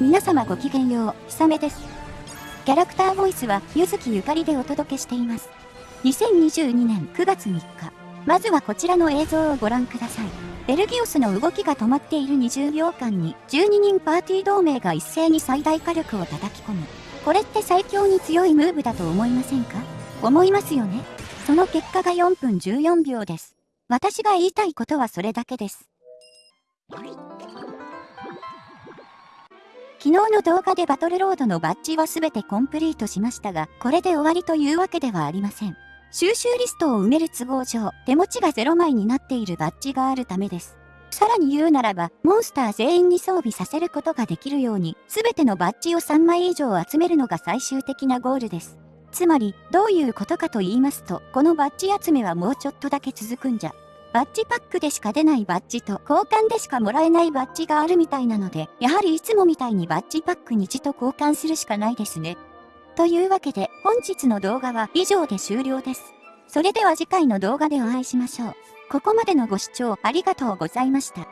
皆様ごきげんよう、ひさめです。キャラクターボイスは、ゆずきゆかりでお届けしています。2022年9月3日。まずはこちらの映像をご覧ください。ベルギオスの動きが止まっている20秒間に、12人パーティー同盟が一斉に最大火力を叩き込む。これって最強に強いムーブだと思いませんか？思いますよねその結果が4分14秒です。私が言いたいことはそれだけです。昨日の動画でバトルロードのバッジは全てコンプリートしましたが、これで終わりというわけではありません。収集リストを埋める都合上、手持ちが0枚になっているバッジがあるためです。さらに言うならば、モンスター全員に装備させることができるように、全てのバッジを3枚以上集めるのが最終的なゴールです。つまり、どういうことかと言いますと、このバッジ集めはもうちょっとだけ続くんじゃ。バッジパックでしか出ないバッジと交換でしかもらえないバッジがあるみたいなので、やはりいつもみたいにバッジパックに字と交換するしかないですね。というわけで、本日の動画は以上で終了です。それでは次回の動画でお会いしましょう。ここまでのご視聴ありがとうございました。